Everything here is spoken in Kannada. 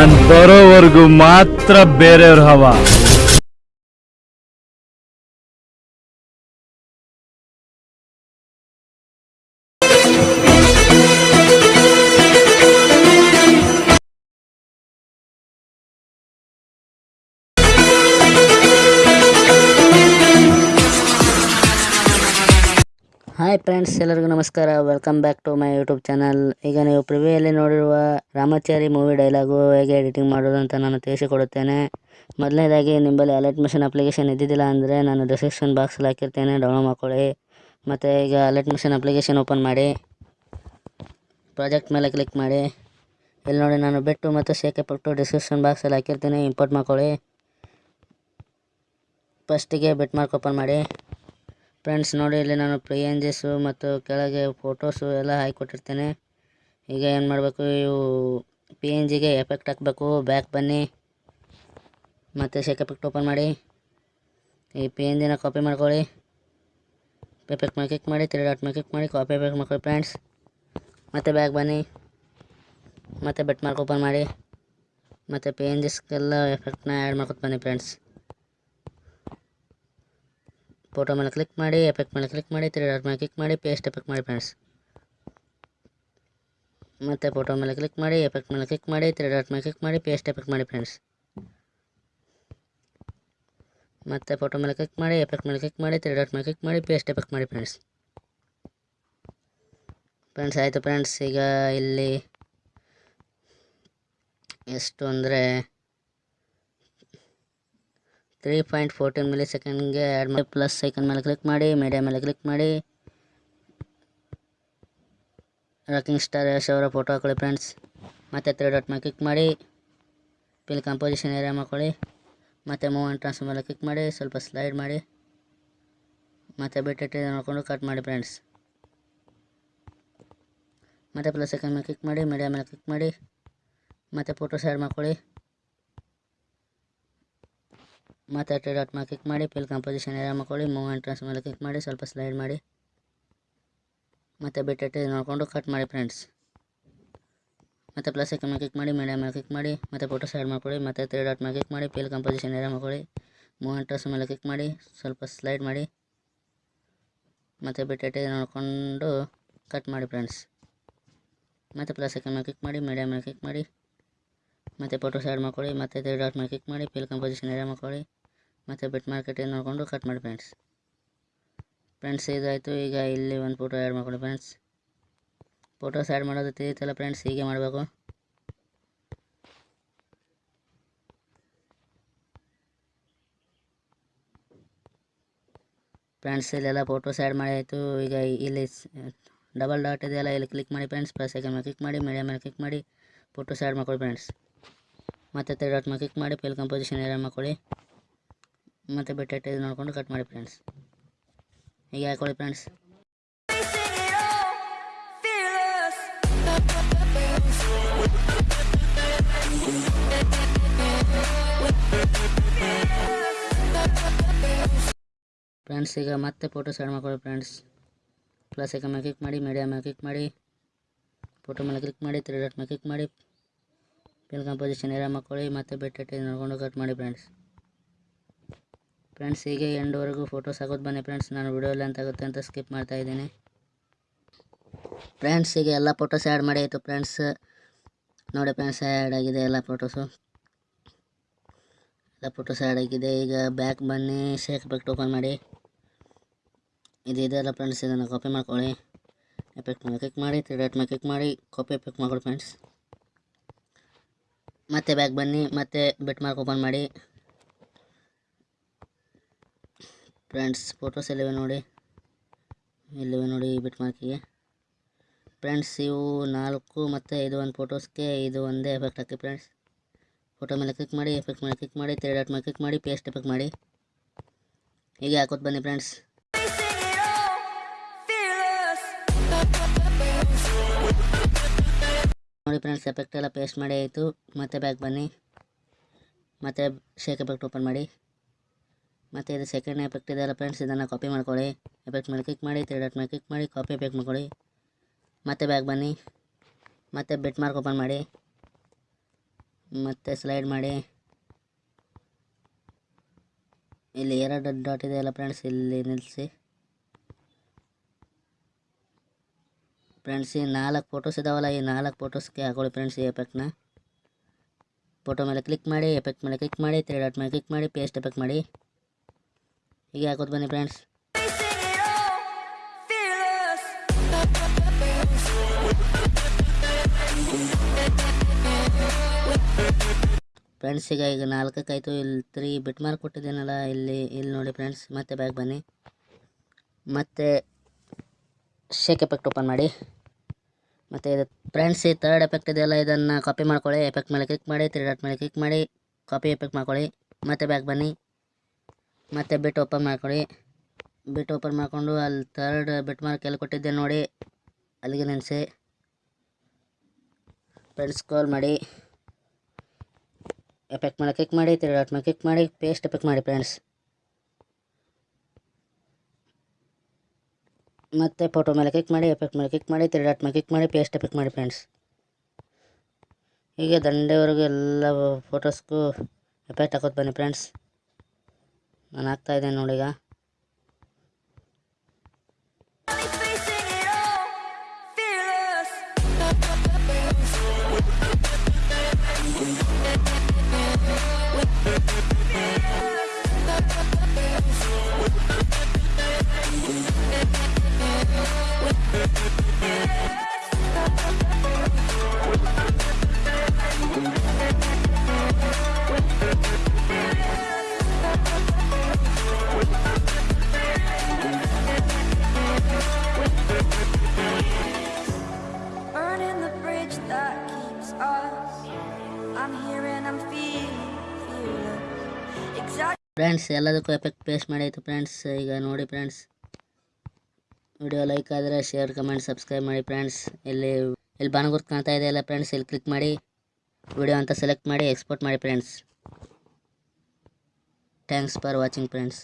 ನಾನ್ ಬರೋವರೆಗೂ ಮಾತ್ರ ಬೇರೆಯವ್ರ ಹವಾ. ಹಾಯ್ ಫ್ರೆಂಡ್ಸ್ ಎಲ್ಲರಿಗೂ ನಮಸ್ಕಾರ. Welcome back to my YouTube channel ಈಗ ನೀವು ಪ್ರಿವ್ಯೂಯಲ್ಲಿ ನೋಡಿರುವ ರಾಮಾಚಾರಿ ಮೂವಿ ಡೈಲಾಗು ಹೇಗೆ ಎಡಿಟಿಂಗ್ ಮಾಡೋದು ಅಂತ ನಾನು ತಿಳಿಸಿಕೊಡುತ್ತೇನೆ. ಮೊದಲನೇದಾಗಿ, ನಿಮ್ಮಲ್ಲಿ ಅಲರ್ಟ್ ಮಿಷನ್ ಅಪ್ಲಿಕೇಶನ್ ಇದ್ದಿದ್ದಿಲ್ಲ ಅಂದರೆ ನಾನು ಡಿಸ್ಕ್ರಿಪ್ಷನ್ ಬಾಕ್ಸಲ್ಲಿ ಹಾಕಿರ್ತೇನೆ. ಡೌನ್ಲೋಡ್ ಮಾಡ್ಕೊಳ್ಳಿ. ಮತ್ತು ಈಗ ಅಲರ್ಟ್ ಮಿಷನ್ ಅಪ್ಲಿಕೇಶನ್ ಓಪನ್ ಮಾಡಿ. ಪ್ರಾಜೆಕ್ಟ್ ಮೇಲೆ ಕ್ಲಿಕ್ ಮಾಡಿ. ಇಲ್ಲಿ ನೋಡಿ, ನಾನು ಬೆಟ್ಟು ಮತ್ತು ಶೇಕೆ ಪಟ್ಟು ಡಿಸ್ಕ್ರಿಪ್ಷನ್ ಬಾಕ್ಸಲ್ಲಿ ಹಾಕಿರ್ತೀನಿ. ಇಂಪೋರ್ಟ್ ಮಾಡ್ಕೊಳ್ಳಿ. ಫಸ್ಟಿಗೆ ಬೆಟ್ ಮಾರ್ಕ್ ಓಪನ್ ಮಾಡಿ. ಫ್ರೆಂಡ್ಸ್ ನೋಡಿ, ಇಲ್ಲಿ ನಾನು ಪ್ರಿಯಂಜಸ್ಸು ಮತ್ತು ಕೆಳಗೆ ಫೋಟೋಸು ಎಲ್ಲ ಹಾಕಿಕೊಟ್ಟಿರ್ತೇನೆ ಈಗ ಏನು ಮಾಡಬೇಕು, ಇವು ಪಿ ಎನ್ ಜಿಗೆ ಎಫೆಕ್ಟ್ ಹಾಕಬೇಕು. ಬ್ಯಾಕ್ ಬನ್ನಿ. ಮತ್ತು ಶೇಕ್ ಎಫೆಕ್ಟ್ ಓಪನ್ ಮಾಡಿ. ಈ ಪಿ ಎನ್ ಜಿನ ಕಾಪಿ ಮಾಡ್ಕೊಳ್ಳಿ. ಎಫೆಕ್ಟ್ ಮೇಲೆ ಕ್ಲಿಕ್ ಮಾಡಿ ತ್ರೀ ಡಾಟ್ ಮೇಲೆ ಕ್ಲಿಕ್ ಮಾಡಿ ಕಾಪಿ ಎಫೆಕ್ಟ್ ಮಾಡ್ಕೊಳ್ಳಿ ಫ್ರೆಂಡ್ಸ್ ಮತ್ತು ಬ್ಯಾಕ್ ಬನ್ನಿ. ಮತ್ತು ಬೆಟ್ ಮಾರ್ಕ್ ಓಪನ್ ಮಾಡಿ. ಮತ್ತು ಪಿ ಎನ್ ಜಿಸ್ಗೆಲ್ಲ ಎಫೆಕ್ಟ್ನ ಆ್ಯಡ್ ಮಾಡ್ಕೊತ ಬನ್ನಿ ಫ್ರೆಂಡ್ಸ್ ಫೋಟೋ ಮೇಲೆ ಕ್ಲಿಕ್ ಮಾಡಿ ಎಫೆಕ್ಟ್ ಮೇಲೆ ಕ್ಲಿಕ್ ಮಾಡಿ ತ್ರೀ ಡಾಟ್ ಮೇಲೆ ಕ್ಲಿಕ್ ಮಾಡಿ ಪೇಸ್ಟ್ ಎಫೆಕ್ಟ್ ಮಾಡಿ ಫ್ರೆಂಡ್ಸ್ ಮತ್ತು ಫೋಟೋ ಮೇಲೆ ಕ್ಲಿಕ್ ಮಾಡಿ ಎಫೆಕ್ಟ್ ಮೇಲೆ ಕ್ಲಿಕ್ ಮಾಡಿ ತ್ರೀ ಡಾಟ್ ಮೇಲೆ ಕ್ಲಿಕ್ ಮಾಡಿ ಪೇಸ್ಟ್ ಎಫೆಕ್ಟ್ ಮಾಡಿ ಫ್ರೆಂಡ್ಸ್ ಮತ್ತು ಫೋಟೋ ಮೇಲೆ ಕ್ಲಿಕ್ ಮಾಡಿ ಎಫೆಕ್ಟ್ ಮೇಲೆ ಕ್ಲಿಕ್ ಮಾಡಿ ತ್ರೀ ಡಾಟ್ ಮೇಲೆ ಕ್ಲಿಕ್ ಮಾಡಿ ಪೇಸ್ಟ್ ಎಫೆಕ್ಟ್ ಮಾಡಿ ಫ್ರೆಂಡ್ಸ್ ಫ್ರೆಂಡ್ಸ್ ಆಯಿತು ಫ್ರೆಂಡ್ಸ್ ಈಗ ಇಲ್ಲಿ ಎಷ್ಟು ಅಂದರೆ ತ್ರೀ ಪಾಯಿಂಟ್ ಫೋರ್ಟೀನ್ ಮಿಲಿ ಸೆಕೆಂಡ್ಗೆ ಆ್ಯಡ್ ಮಾಡಿ ಪ್ಲಸ್ ಸೆಕೆಂಡ್ ಮೇಲೆ ಕ್ಲಿಕ್ ಮಾಡಿ ಮೀಡಿಯಾ ಮೇಲೆ ಕ್ಲಿಕ್ ಮಾಡಿ. ರಾಕಿಂಗ್ ಸ್ಟಾರ್ ಯಶ್ ಅವರ ಫೋಟೋ ಹಾಕೊಳ್ಳಿ ಫ್ರೆಂಡ್ಸ್ ಮತ್ತು ತ್ರೀ ಡಾಟ್ ಮೇಲೆ ಕ್ಲಿಕ್ ಮಾಡಿ. ಪಿಲ್ ಕಂಪೋಸಿಷನ್ ಏರಿಯಾ ಮಾಡ್ಕೊಳ್ಳಿ. ಮತ್ತು ಮೂವ್ ಆ್ಯಂಡ್ ಟ್ರಾನ್ಸ್ಫರ್ ಮೇಲೆ ಕ್ಲಿಕ್ ಮಾಡಿ. ಸ್ವಲ್ಪ ಸ್ಲೈಡ್ ಮಾಡಿ. ಮತ್ತು ಬಿಟ್ಟಿಟ್ಟು ನೋಡಿಕೊಂಡು ಕಟ್ ಮಾಡಿ ಫ್ರೆಂಡ್ಸ್ ಮತ್ತು ಪ್ಲಸ್ ಸೆಕೆಂಡ್ ಮೇಲೆ ಕ್ಲಿಕ್ ಮಾಡಿ ಮೀಡಿಯಾ ಮೇಲೆ ಕ್ಲಿಕ್ ಮಾಡಿ. ಮತ್ತು ಫೋಟೋ ಆ್ಯಡ್ ಮಾಡ್ಕೊಳ್ಳಿ. ಮತ್ತು ತ್ರೀ ಡಾಟ್ ಮೇಲೆ ಕ್ಲಿಕ್ ಮಾಡಿ, ಫಿಲ್ ಕಂಪೋಸಿಷನ್ ಏರಿಯಾ ಮಾಡ್ಕೊಳ್ಳಿ ಮೂವ್ ಆ್ಯಂಡ್ ಮೇಲೆ ಕ್ಲಿಕ್ ಮಾಡಿ, ಸ್ವಲ್ಪ ಸ್ಲೈಡ್ ಮಾಡಿ. ಮತ್ತು ಬಿಟ್ಟಿಟ್ಟು ನೋಡಿಕೊಂಡು ಕಟ್ ಮಾಡಿ ಫ್ರೆಂಡ್ಸ್ ಮತ್ತೆ ಪ್ಲಸ್ ಮೇಲೆ ಕ್ಲಿಕ್ ಮಾಡಿ ಮೀಡಿಯಾ ಮೇಲೆ ಕ್ಲಿಕ್ ಮಾಡಿ, ಮತ್ತೆ ಫೋಟೋ ಸೈಡ್ ಮಾಡ್ಕೊಳ್ಳಿ, ಮತ್ತೆ ತ್ರೀ ಡಾಟ್ ಮೇಲೆ ಕ್ಲಿಕ್ ಮಾಡಿ ಪಿಲ್ ಕಂಪೋಸಿಷನ್ ಏರಿಯಾ ಮಾಡ್ಕೊಳ್ಳಿ. ಮೂವ್ ಆ್ಯಂಡ್ ಮೇಲೆ ಕ್ಲಿಕ್ ಮಾಡಿ, ಸ್ವಲ್ಪ ಸ್ಲೈಡ್ ಮಾಡಿ. ಮತ್ತು ಬಿಟ್ಟಿಟ್ಟು ನೋಡಿಕೊಂಡು ಕಟ್ ಮಾಡಿ ಫ್ರೆಂಡ್ಸ್ ಮತ್ತೆ ಪ್ಲಸ್ ಮೇಲೆ ಕ್ಲಿಕ್ ಮಾಡಿ ಮೀಡಿಯಾ ಮೇಲೆ ಕ್ಲಿಕ್ ಮಾಡಿ. ಮತ್ತೆ ಫೋಟೋಸ್ ಸೈಡ್ ಮಾಡ್ಕೊಳ್ಳಿ, ಮತ್ತೆ ತ್ರೀ ಡಾಟ್ ಮೇಲೆ ಕ್ಲಿಕ್ ಮಾಡಿ ಫಿಲ್ ಕಂಪೋಸಿಷನ್ ಏರಿಯಾ ಮಾಡ್ಕೊಳ್ಳಿ. ಮತ್ತು ಬಿಟ್ ಮಾರ್ಕೆಟ್ ನೋಡಿಕೊಂಡು ಕಟ್ ಮಾಡಿ ಫ್ರೆಂಡ್ಸ್ ಫ್ರೆಂಡ್ಸ್ ಇದಾಯಿತು, ಈಗ ಇಲ್ಲಿ ಒಂದು ಫೋಟೋ ಆ್ಯಡ್ ಮಾಡ್ಕೊಳ್ಳಿ ಫ್ರೆಂಡ್ಸ್ ಫೋಟೋಸ್ ಆ್ಯಡ್ ಮಾಡೋದು ತಿಳಿಯುತ್ತಲ್ಲ ಫ್ರೆಂಡ್ಸ್ ಹೀಗೆ ಮಾಡಬೇಕು. ಫ್ರೆಂಡ್ಸ್ ಇಲ್ಲೆಲ್ಲ ಫೋಟೋಸ್ ಆ್ಯಡ್ ಮಾಡಿ ಆಯಿತು. ಈಗ ಇಲ್ಲಿ ಡಬಲ್ ಡಾಟ್ ಇದೆಯಲ್ಲ, ಇಲ್ಲಿ ಕ್ಲಿಕ್ ಮಾಡಿ ಫ್ರೆಂಡ್ಸ್ ಪ್ಲಸ್ ಸೆಕೆಂಡ್ ಮೇಲೆ ಕ್ಲಿಕ್ ಮಾಡಿ ಮೀಡಿಯಾ ಮೇಲೆ ಕ್ಲಿಕ್ ಮಾಡಿ ಫೋಟೋಸ್ ಆ್ಯಡ್ ಮಾಡ್ಕೊಳ್ಳಿ ಫ್ರೆಂಡ್ಸ್ ಮತ್ತು ತ್ರೀ ಡಾಟ್ ಮೇಲೆ ಕ್ಲಿಕ್ ಮಾಡಿ ಫಿಲ್ ಕಂಪೋಸಿಷನ್ ಏರಿಯಾ ಮಾಡ್ಕೊಳ್ಳಿ. ಮತ್ತು ಬಿಟ್ಟು ನೋಡ್ಕೊಂಡು ಕಟ್ ಮಾಡಿ ಫ್ರೆಂಡ್ಸ್ ಹೀಗೆ ಹಾಕೊಳ್ಳಿ ಫ್ರೆಂಡ್ಸ್ ಫ್ರೆಂಡ್ಸ್ ಈಗ ಮತ್ತೆ ಫೋಟೋ ಸೈಡ್ ಮಾಡ್ಕೊಳ್ಳಿ ಫ್ರೆಂಡ್ಸ್ ಪ್ಲಸ್ ಈಗ ಮೇಲೆ ಕ್ಲಿಕ್ ಮಾಡಿ ಮೀಡಿಯಾ ಮೇಲೆ ಕ್ಲಿಕ್ ಮಾಡಿ. ಫೋಟೋ ಮೇಲೆ ಕ್ಲಿಕ್ ಮಾಡಿ ತ್ರೀ ಡಾಟ್ ಮೇಲೆ ಕ್ಲಿಕ್ ಮಾಡಿ. ಪಿಲ್ ಕಂಪೋಸಿಷನ್ ಏರಿಯಾ ಮಾಡ್ಕೊಳ್ಳಿ, ಮತ್ತು ಬೆಟ್ಟ ನೋಡ್ಕೊಂಡು ಕಟ್ ಮಾಡಿ ಫ್ರೆಂಡ್ಸ್ ಫ್ರೆಂಡ್ಸ್ ಹೀಗೆ ಎಂಡ್ವರೆಗೂ ಫೋಟೋಸ್ ಹಾಕೋದು ಬನ್ನಿ ಫ್ರೆಂಡ್ಸ್ ನಾನು ವಿಡಿಯೋ ಲೆಂತ್ ಆಗುತ್ತೆ ಅಂತ ಸ್ಕಿಪ್ ಮಾಡ್ತಾ ಇದ್ದೀನಿ. ಫ್ರೆಂಡ್ಸ್ ಹೀಗೆ ಎಲ್ಲ ಫೋಟೋಸ್ ಆ್ಯಡ್ ಮಾಡಿ ಆಯಿತು ಫ್ರೆಂಡ್ಸ್ ನೋಡಿ ಫ್ರೆಂಡ್ಸ್ ಆ್ಯಡ್ ಆಗಿದೆ ಎಲ್ಲ ಫೋಟೋಸು ಎಲ್ಲ ಫೋಟೋಸ್ ಆ್ಯಡ್ ಆಗಿದೆ. ಈಗ ಬ್ಯಾಕ್ ಬನ್ನಿ ಶೇಕ್ ಎಫೆಕ್ಟ್ ಓಪನ್ ಮಾಡಿ. ಇದು ಇದೆಲ್ಲ ಫ್ರೆಂಡ್ಸ್ ಇದನ್ನು ಕಾಪಿ ಮಾಡ್ಕೊಳ್ಳಿ. ಎಫೆಕ್ಟ್ ಮೇಲೆ ಕ್ಲಿಕ್ ಮಾಡಿ ತ್ರೀ ಡಾಟ್ ಮೇಲೆ ಕ್ಲಿಕ್ ಮಾಡಿ ಕಾಪಿ ಎಫೆಕ್ಟ್ ಮಾಡ್ಕೊಳ್ಳಿ ಫ್ರೆಂಡ್ಸ್ ಮತ್ತೆ ಬ್ಯಾಕ್ ಬನ್ನಿ, ಮತ್ತೆ ಬಿಟ್ ಮಾರ್ಕ್ ಓಪನ್ ಮಾಡಿ. ಫ್ರೆಂಡ್ಸ್ ಫೋಟೋಸ್ ಎಲ್ಲಿವೆ ನೋಡಿ? ಎಲ್ಲಿವೆ ನೋಡಿ ಬಿಟ್ ಮಾರ್ಕಿಗೆ ಫ್ರೆಂಡ್ಸ್, ಇವು ನಾಲ್ಕು ಮತ್ತು ಇದು ಒಂದು ಫೋಟೋಸ್ಗೆ ಇದು ಒಂದೇ ಎಫೆಕ್ಟ್ ಹಾಕಿ ಫ್ರೆಂಡ್ಸ್. ಫೋಟೋ ಮೇಲೆ ಕ್ಲಿಕ್ ಮಾಡಿ ಎಫೆಕ್ಟ್ ಮೇಲೆ ಕ್ಲಿಕ್ ಮಾಡಿ ತ್ರೀ ಡಾಟ್ ಮೇಲೆ ಕ್ಲಿಕ್ ಮಾಡಿ ಪೇಸ್ಟ್ ಎಫೆಕ್ಟ್ ಮಾಡಿ. ಹೀಗೆ ಹಾಕೋದು ಬನ್ನಿ ಫ್ರೆಂಡ್ಸ್. ನೋಡಿ ಫ್ರೆಂಡ್ಸ್ ಎಫೆಕ್ಟ್ ಎಲ್ಲ ಪೇಸ್ಟ್ ಮಾಡಿ ಆಯಿತು. ಮತ್ತೆ ಬ್ಯಾಕ್ ಬನ್ನಿ. ಮತ್ತೆ ಶೇಕ್ ಎಫೆಕ್ಟ್ ಓಪನ್ ಮಾಡಿ. ಮತ್ತು ಇದು ಸೆಕೆಂಡ್ ಎಫೆಕ್ಟ್ ಇದೆಯಲ್ಲ ಫ್ರೆಂಡ್ಸ್ ಇದನ್ನು ಕಾಪಿ ಮಾಡ್ಕೊಳ್ಳಿ. ಎಫೆಕ್ಟ್ ಮೇಲೆ ಕ್ಲಿಕ್ ಮಾಡಿ ತ್ರೀ ಡಾಟ್ ಮೇಲೆ ಕ್ಲಿಕ್ ಮಾಡಿ ಕಾಪಿ ಎಫೆಕ್ಟ್ ಮಾಡ್ಕೊಳ್ಳಿ. ಮತ್ತೆ ಬ್ಯಾಗ್ ಬನ್ನಿ. ಮತ್ತೆ ಬೆಟ್ ಮಾರ್ಕ್ ಓಪನ್ ಮಾಡಿ. ಮತ್ತು ಸ್ಲೈಡ್ ಮಾಡಿ. ಇಲ್ಲಿ ಎರಡು ಡಾಟ್ ಇದೆಯಲ್ಲ ಫ್ರೆಂಡ್ಸ್ ಇಲ್ಲಿ ನಿಲ್ಲಿಸಿ. ಫ್ರೆಂಡ್ಸ್ ಈ ನಾಲ್ಕು ಫೋಟೋಸ್ ಇದಾವಲ್ಲ, ಈ ನಾಲ್ಕು ಫೋಟೋಸ್ಗೆ ಹಾಕೊಳ್ಳಿ ಫ್ರೆಂಡ್ಸ್ ಈ ಎಫೆಕ್ಟ್ನ ಫೋಟೋ ಮೇಲೆ ಕ್ಲಿಕ್ ಮಾಡಿ ಎಫೆಕ್ಟ್ ಮೇಲೆ ಕ್ಲಿಕ್ ಮಾಡಿ ತ್ರೀ ಡಾಟ್ ಮೇಲೆ ಕ್ಲಿಕ್ ಮಾಡಿ ಪೇಸ್ಟ್ ಎಫೆಕ್ಟ್ ಮಾಡಿ. ಹೀಗೆ ಹಾಕೋದು ಬನ್ನಿ ಫ್ರೆಂಡ್ಸ್ ಫ್ರೆಂಡ್ಸ್ ಈಗ ಈಗ ನಾಲ್ಕಕ್ಕಾಯ್ತು. ಇಲ್ಲಿ ತ್ರೀ ಬಿಟ್ ಮಾರ್ಕ್ ಕೊಟ್ಟಿದ್ದೀನಲ್ಲ, ಇಲ್ಲಿ ಇಲ್ಲಿ ನೋಡಿ ಫ್ರೆಂಡ್ಸ್ ಮತ್ತೆ ಬ್ಯಾಗ್ ಬನ್ನಿ. ಮತ್ತೆ ಶೇಕ್ ಎಫೆಕ್ಟ್ ಓಪನ್ ಮಾಡಿ. ಮತ್ತು ಇದು ಫ್ರೆಂಡ್ಸ್ ಈ ತರ್ಡ್ ಎಫೆಕ್ಟ್ ಇದೆಯಲ್ಲ ಇದನ್ನು ಕಾಪಿ ಮಾಡ್ಕೊಳ್ಳಿ. ಎಫೆಕ್ಟ್ ಮೇಲೆ ಕ್ಲಿಕ್ ಮಾಡಿ ತ್ರೀ ಡಾಟ್ ಮೇಲೆ ಕ್ಲಿಕ್ ಮಾಡಿ ಕಾಪಿ ಎಫೆಕ್ಟ್ ಮಾಡ್ಕೊಳ್ಳಿ. ಮತ್ತೆ ಬ್ಯಾಗ್ ಬನ್ನಿ. ಮತ್ತೆ ಬಿಟ್ ಓಪನ್ ಮಾಡ್ಕೊಳ್ಳಿ ಬಿಟ್ ಓಪನ್ ಮಾಡಿಕೊಂಡು ಅಲ್ಲಿ ತರ್ಡ್ ಬಿಟ್ ಮಾರ್ಕ್ ಎಲ್ಲಿ ಕೊಟ್ಟಿದ್ದೆ ನೋಡಿ. ಅಲ್ಲಿಗೆ ನೆನೆಸಿ. ಫ್ರೆಂಡ್ಸ್ ಕಾಲ್ ಮಾಡಿ. ಎಫೆಕ್ಟ್ ಮೇಲೆ ಕ್ಲಿಕ್ ಮಾಡಿ ತ್ರೀ ಡಾಟ್ ಮೇಲೆ ಕ್ಲಿಕ್ ಮಾಡಿ ಪೇಸ್ಟ್ ಎಫೆಕ್ಟ್ ಮಾಡಿ ಫ್ರೆಂಡ್ಸ್ ಮತ್ತೆ ಫೋಟೋ ಮೇಲೆ ಕ್ಲಿಕ್ ಮಾಡಿ ಎಫೆಕ್ಟ್ ಮೇಲೆ ಕ್ಲಿಕ್ ಮಾಡಿ ತ್ರೀ ಡಾಟ್ ಮೇಲೆ ಕ್ಲಿಕ್ ಮಾಡಿ ಪೇಸ್ಟ್ ಎಫೆಕ್ಟ್ ಮಾಡಿ ಫ್ರೆಂಡ್ಸ್ ಹೀಗೆ ದಂಡೆವರೆಗೂ ಎಲ್ಲ ಫೋಟೋಸ್ಗೂ ಎಫೆಕ್ಟ್ ಹಾಕೋದು ಬನ್ನಿ ಫ್ರೆಂಡ್ಸ್ ನಾನು ಹಾಕ್ತಾ ಇದ್ದೇನೆ ಫ್ರೆಂಡ್ಸ್ ಎಲ್ಲದಕ್ಕೂ ಎಫೆಕ್ಟ್ ಪೇಸ್ಟ್ ಮಾಡಾಯಿತು ಫ್ರೆಂಡ್ಸ್ ಈಗ ನೋಡಿ ಫ್ರೆಂಡ್ಸ್ ವಿಡಿಯೋ ಲೈಕ್ ಆದರೆ ಶೇರ್ ಕಮೆಂಟ್ ಸಬ್ಸ್ಕ್ರೈಬ್ ಮಾಡಿ ಫ್ರೆಂಡ್ಸ್ ಇಲ್ಲಿ ಇಲ್ಲಿ ಬಾನಗುರ್ತು ಕಾಣ್ತಾ ಇದೆಯಲ್ಲ ಫ್ರೆಂಡ್ಸ್ ಇಲ್ಲಿ ಕ್ಲಿಕ್ ಮಾಡಿ. ವಿಡಿಯೋ ಅಂತ ಸೆಲೆಕ್ಟ್ ಮಾಡಿ ಎಕ್ಸ್ಪೋರ್ಟ್ ಮಾಡಿ friends thanks for watching friends